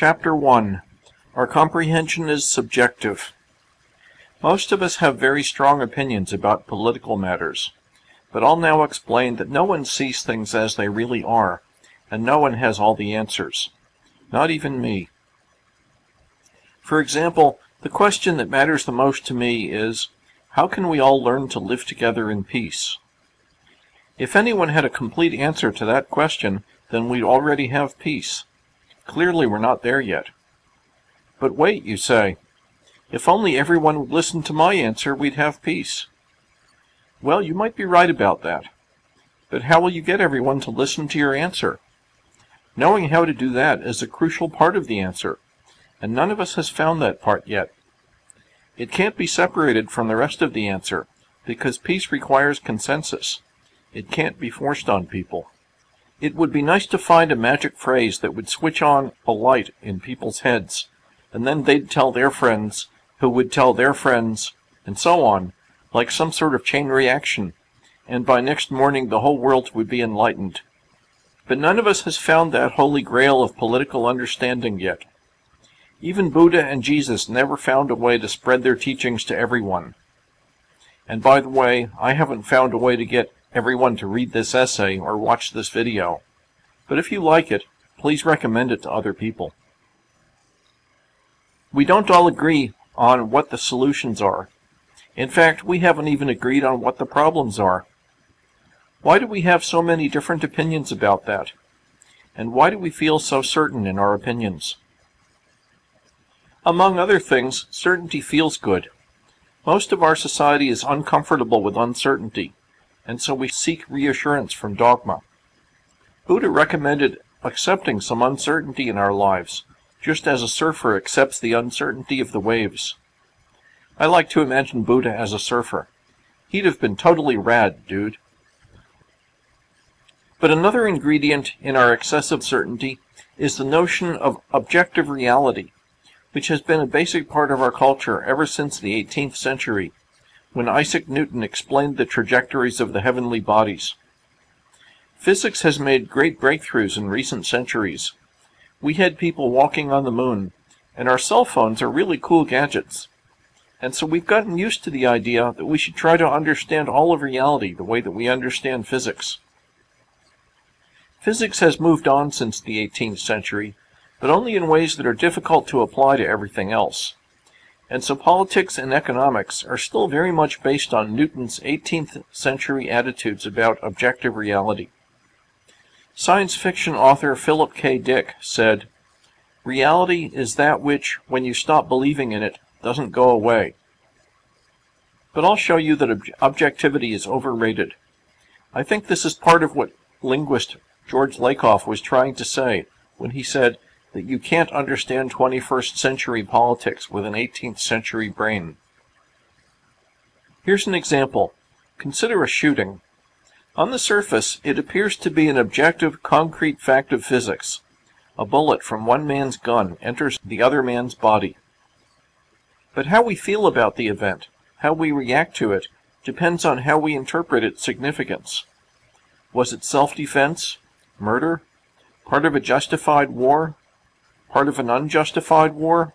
Chapter 1 Our Comprehension is Subjective. Most of us have very strong opinions about political matters, but I'll now explain that no one sees things as they really are, and no one has all the answers. Not even me. For example, the question that matters the most to me is, how can we all learn to live together in peace? If anyone had a complete answer to that question, then we'd already have peace. Clearly we're not there yet. But wait, you say. If only everyone would listen to my answer, we'd have peace. Well, you might be right about that. But how will you get everyone to listen to your answer? Knowing how to do that is a crucial part of the answer, and none of us has found that part yet. It can't be separated from the rest of the answer, because peace requires consensus. It can't be forced on people. It would be nice to find a magic phrase that would switch on a light in people's heads, and then they'd tell their friends, who would tell their friends, and so on, like some sort of chain reaction, and by next morning the whole world would be enlightened. But none of us has found that holy grail of political understanding yet. Even Buddha and Jesus never found a way to spread their teachings to everyone. And by the way, I haven't found a way to get everyone to read this essay or watch this video. But if you like it, please recommend it to other people. We don't all agree on what the solutions are. In fact, we haven't even agreed on what the problems are. Why do we have so many different opinions about that? And why do we feel so certain in our opinions? Among other things, certainty feels good. Most of our society is uncomfortable with uncertainty, and so we seek reassurance from dogma. Buddha recommended accepting some uncertainty in our lives, just as a surfer accepts the uncertainty of the waves. I like to imagine Buddha as a surfer. He'd have been totally rad, dude. But another ingredient in our excessive certainty is the notion of objective reality, which has been a basic part of our culture ever since the 18th century when Isaac Newton explained the trajectories of the heavenly bodies. Physics has made great breakthroughs in recent centuries. We had people walking on the moon, and our cell phones are really cool gadgets. And so we've gotten used to the idea that we should try to understand all of reality the way that we understand physics. Physics has moved on since the 18th century, but only in ways that are difficult to apply to everything else. And so politics and economics are still very much based on Newton's 18th century attitudes about objective reality. Science fiction author Philip K. Dick said, Reality is that which, when you stop believing in it, doesn't go away. But I'll show you that ob objectivity is overrated. I think this is part of what linguist George Lakoff was trying to say when he said, that you can't understand 21st century politics with an 18th century brain. Here's an example. Consider a shooting. On the surface, it appears to be an objective, concrete fact of physics. A bullet from one man's gun enters the other man's body. But how we feel about the event, how we react to it, depends on how we interpret its significance. Was it self-defense? Murder? Part of a justified war? Part of an unjustified war?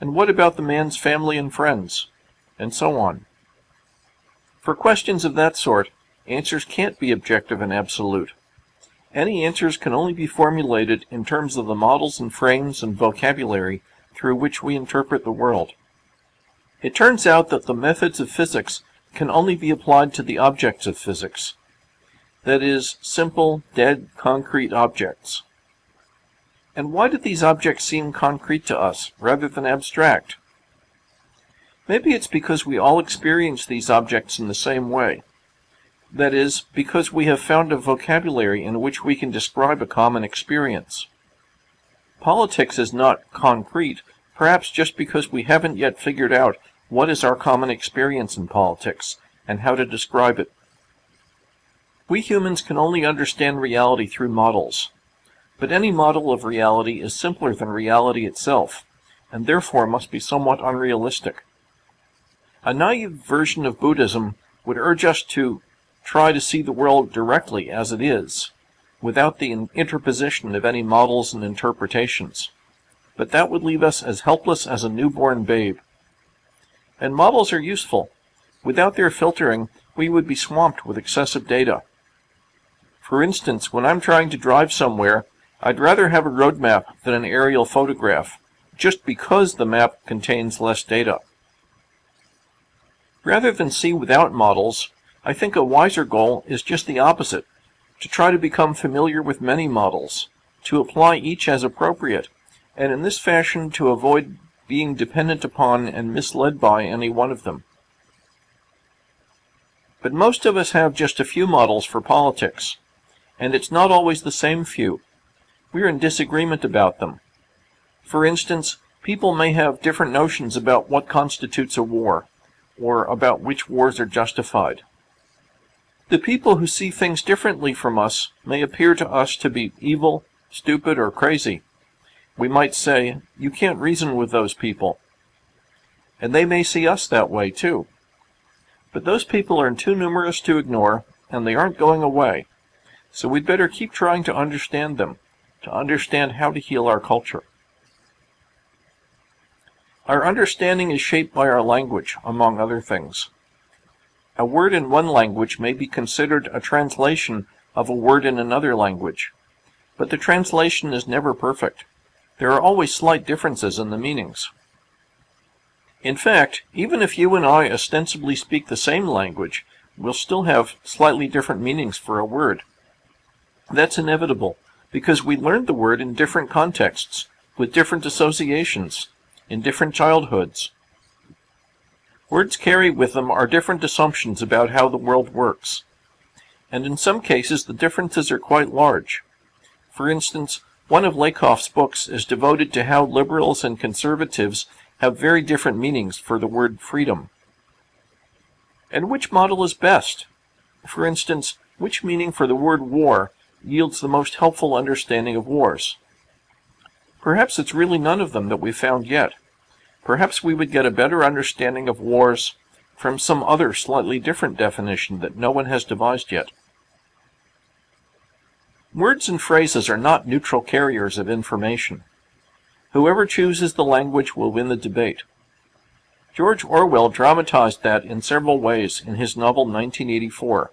And what about the man's family and friends? And so on. For questions of that sort, answers can't be objective and absolute. Any answers can only be formulated in terms of the models and frames and vocabulary through which we interpret the world. It turns out that the methods of physics can only be applied to the objects of physics. That is, simple, dead, concrete objects. And why do these objects seem concrete to us, rather than abstract? Maybe it's because we all experience these objects in the same way. That is, because we have found a vocabulary in which we can describe a common experience. Politics is not concrete, perhaps just because we haven't yet figured out what is our common experience in politics, and how to describe it. We humans can only understand reality through models. But any model of reality is simpler than reality itself, and therefore must be somewhat unrealistic. A naive version of Buddhism would urge us to try to see the world directly as it is, without the interposition of any models and interpretations. but that would leave us as helpless as a newborn babe. And models are useful. Without their filtering, we would be swamped with excessive data. For instance, when I'm trying to drive somewhere, I'd rather have a road map than an aerial photograph, just because the map contains less data. Rather than see without models, I think a wiser goal is just the opposite, to try to become familiar with many models, to apply each as appropriate, and in this fashion to avoid being dependent upon and misled by any one of them. But most of us have just a few models for politics, and it's not always the same few. We're in disagreement about them. For instance, people may have different notions about what constitutes a war, or about which wars are justified. The people who see things differently from us may appear to us to be evil, stupid, or crazy. We might say, you can't reason with those people. And they may see us that way, too. But those people are too numerous to ignore, and they aren't going away. So we'd better keep trying to understand them, to understand how to heal our culture. Our understanding is shaped by our language, among other things. A word in one language may be considered a translation of a word in another language, but the translation is never perfect. There are always slight differences in the meanings. In fact, even if you and I ostensibly speak the same language, we'll still have slightly different meanings for a word. That's inevitable, because we learned the word in different contexts, with different associations, in different childhoods. Words carry with them our different assumptions about how the world works. And in some cases, the differences are quite large. For instance, one of Lakoff's books is devoted to how liberals and conservatives have very different meanings for the word freedom. And which model is best? For instance, which meaning for the word war yields the most helpful understanding of wars? Perhaps it's really none of them that we've found yet. Perhaps we would get a better understanding of wars from some other slightly different definition that no one has devised yet. Words and phrases are not neutral carriers of information. Whoever chooses the language will win the debate. George Orwell dramatized that in several ways in his novel 1984.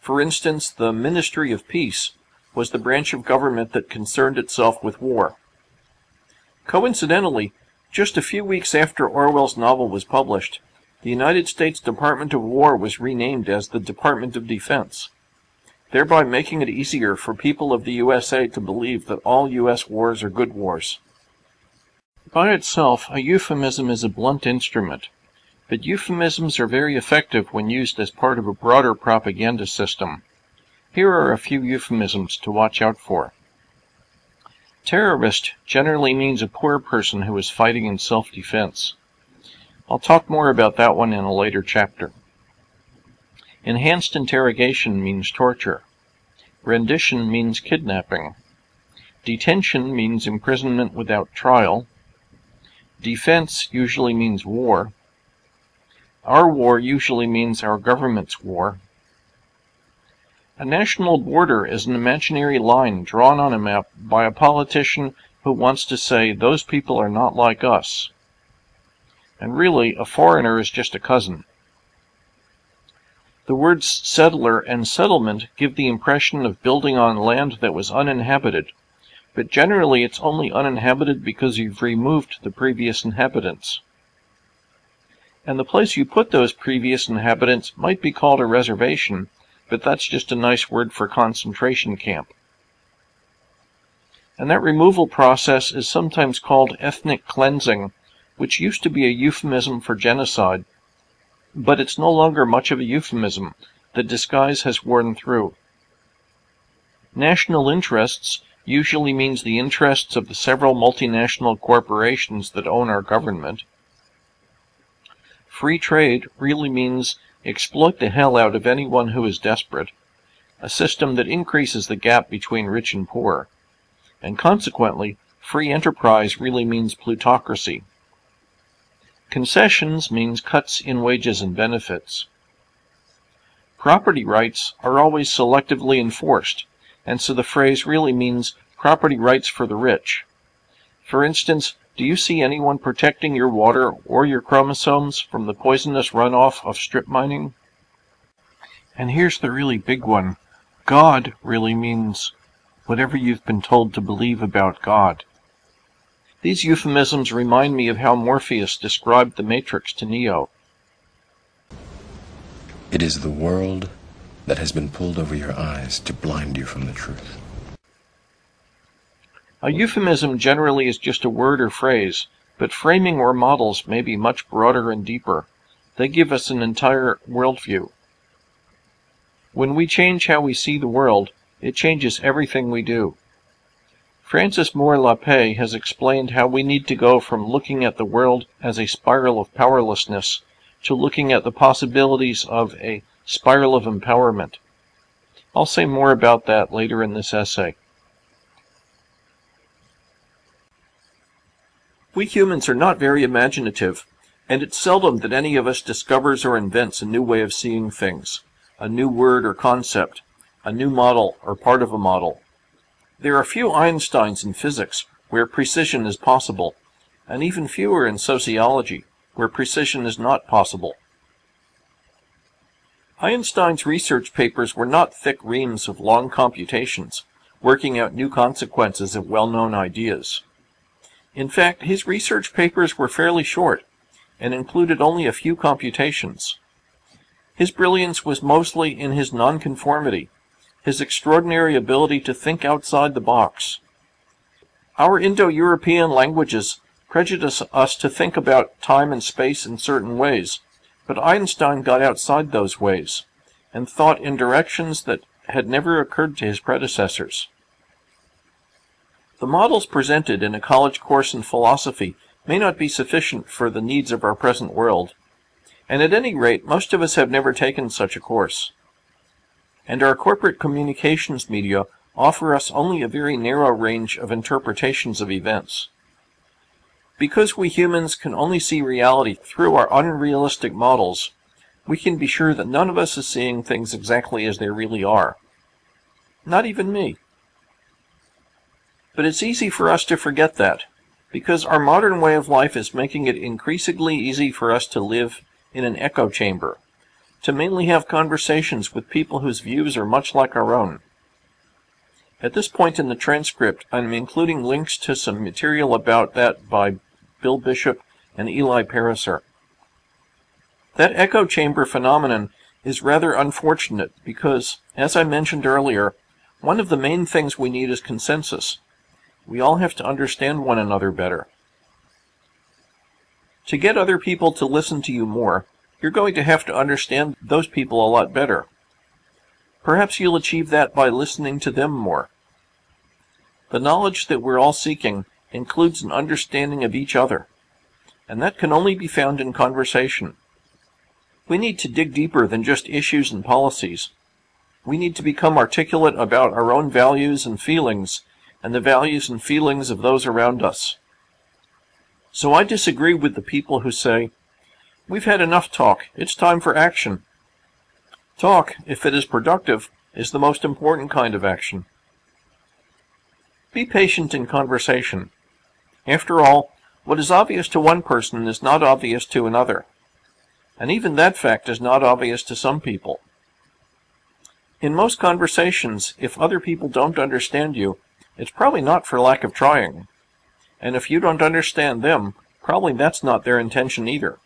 For instance, the Ministry of Peace was the branch of government that concerned itself with war. Coincidentally, just a few weeks after Orwell's novel was published, the United States Department of War was renamed as the Department of Defense, thereby making it easier for people of the USA to believe that all U.S. wars are good wars. By itself, a euphemism is a blunt instrument, but euphemisms are very effective when used as part of a broader propaganda system. Here are a few euphemisms to watch out for. Terrorist generally means a poor person who is fighting in self-defense. I'll talk more about that one in a later chapter. Enhanced interrogation means torture. Rendition means kidnapping. Detention means imprisonment without trial. Defense usually means war. Our war usually means our government's war. A national border is an imaginary line drawn on a map by a politician who wants to say those people are not like us. And really, a foreigner is just a cousin. The words settler and settlement give the impression of building on land that was uninhabited, but generally it's only uninhabited because you've removed the previous inhabitants. And the place you put those previous inhabitants might be called a reservation, but that's just a nice word for concentration camp. And that removal process is sometimes called ethnic cleansing, which used to be a euphemism for genocide, but it's no longer much of a euphemism. The disguise has worn through. National interests usually means the interests of the several multinational corporations that own our government. Free trade really means exploit the hell out of anyone who is desperate, a system that increases the gap between rich and poor, and consequently, free enterprise really means plutocracy. Concessions means cuts in wages and benefits. Property rights are always selectively enforced, and so the phrase really means property rights for the rich. For instance, do you see anyone protecting your water or your chromosomes from the poisonous runoff of strip mining? And here's the really big one. God really means whatever you've been told to believe about God. These euphemisms remind me of how Morpheus described the Matrix to Neo. It is the world that has been pulled over your eyes to blind you from the truth. A euphemism generally is just a word or phrase, but framing or models may be much broader and deeper. They give us an entire worldview. When we change how we see the world, it changes everything we do. Frances Moore Lappé has explained how we need to go from looking at the world as a spiral of powerlessness to looking at the possibilities of a spiral of empowerment. I'll say more about that later in this essay. We humans are not very imaginative, and it's seldom that any of us discovers or invents a new way of seeing things, a new word or concept, a new model or part of a model. There are few Einsteins in physics where precision is possible, and even fewer in sociology where precision is not possible. Einstein's research papers were not thick reams of long computations, working out new consequences of well-known ideas. In fact, his research papers were fairly short and included only a few computations. His brilliance was mostly in his nonconformity, his extraordinary ability to think outside the box. Our Indo-European languages prejudice us to think about time and space in certain ways, but Einstein got outside those ways and thought in directions that had never occurred to his predecessors. The models presented in a college course in philosophy may not be sufficient for the needs of our present world, and at any rate, most of us have never taken such a course. And our corporate communications media offer us only a very narrow range of interpretations of events. Because we humans can only see reality through our unrealistic models, we can be sure that none of us is seeing things exactly as they really are. Not even me. But it's easy for us to forget that, because our modern way of life is making it increasingly easy for us to live in an echo chamber, to mainly have conversations with people whose views are much like our own. At this point in the transcript, I'm including links to some material about that by Bill Bishop and Eli Pariser. That echo chamber phenomenon is rather unfortunate because, as I mentioned earlier, one of the main things we need is consensus. We all have to understand one another better. To get other people to listen to you more, you're going to have to understand those people a lot better. Perhaps you'll achieve that by listening to them more. The knowledge that we're all seeking includes an understanding of each other, and that can only be found in conversation. We need to dig deeper than just issues and policies. We need to become articulate about our own values and feelings and the values and feelings of those around us. So I disagree with the people who say, We've had enough talk, it's time for action. Talk, if it is productive, is the most important kind of action. Be patient in conversation. After all, what is obvious to one person is not obvious to another. And even that fact is not obvious to some people. In most conversations, if other people don't understand you, it's probably not for lack of trying. And if you don't understand them, probably that's not their intention either.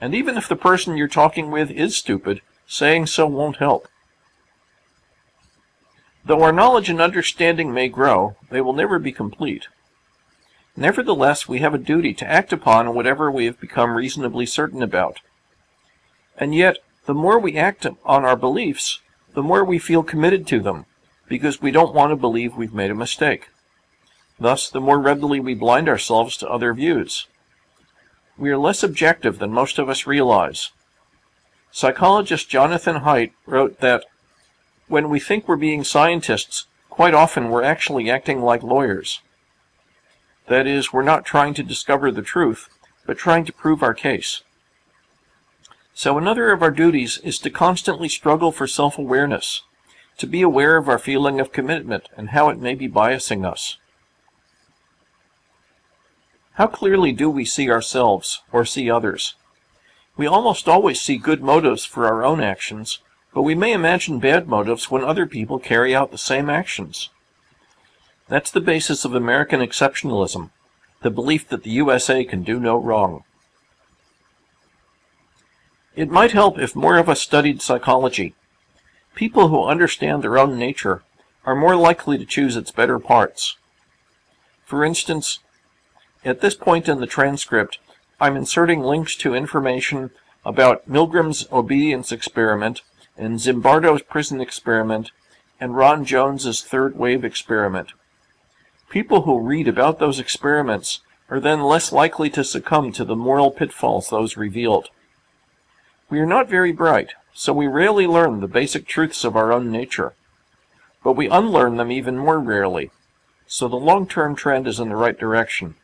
And even if the person you're talking with is stupid, saying so won't help. Though our knowledge and understanding may grow, they will never be complete. Nevertheless, we have a duty to act upon whatever we have become reasonably certain about. And yet, the more we act on our beliefs, the more we feel committed to them, because we don't want to believe we've made a mistake. Thus, the more readily we blind ourselves to other views. We are less objective than most of us realize. Psychologist Jonathan Haidt wrote that when we think we're being scientists, quite often we're actually acting like lawyers. That is, we're not trying to discover the truth, but trying to prove our case. So another of our duties is to constantly struggle for self-awareness, to be aware of our feeling of commitment and how it may be biasing us. How clearly do we see ourselves or see others? We almost always see good motives for our own actions, but we may imagine bad motives when other people carry out the same actions. That's the basis of American exceptionalism, the belief that the USA can do no wrong. It might help if more of us studied psychology. People who understand their own nature are more likely to choose its better parts. For instance, at this point in the transcript, I'm inserting links to information about Milgram's obedience experiment and Zimbardo's prison experiment and Ron Jones's third wave experiment. People who read about those experiments are then less likely to succumb to the moral pitfalls those revealed. We are not very bright, so we rarely learn the basic truths of our own nature. But we unlearn them even more rarely, so the long-term trend is in the right direction.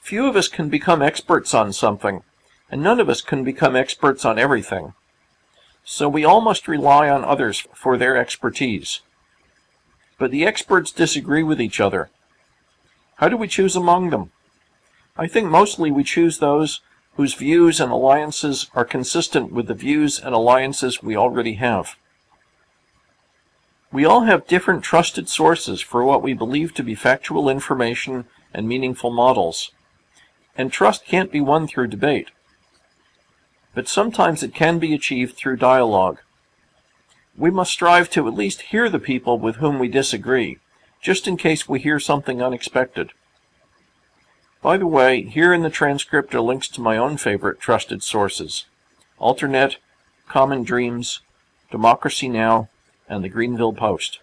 Few of us can become experts on something, and none of us can become experts on everything. So we all must rely on others for their expertise. But the experts disagree with each other. How do we choose among them? I think mostly we choose those whose views and alliances are consistent with the views and alliances we already have. We all have different trusted sources for what we believe to be factual information and meaningful models. And trust can't be won through debate. But sometimes it can be achieved through dialogue. We must strive to at least hear the people with whom we disagree, just in case we hear something unexpected. By the way, here in the transcript are links to my own favorite trusted sources. Alternet, Common Dreams, Democracy Now!, and the Greanville Post.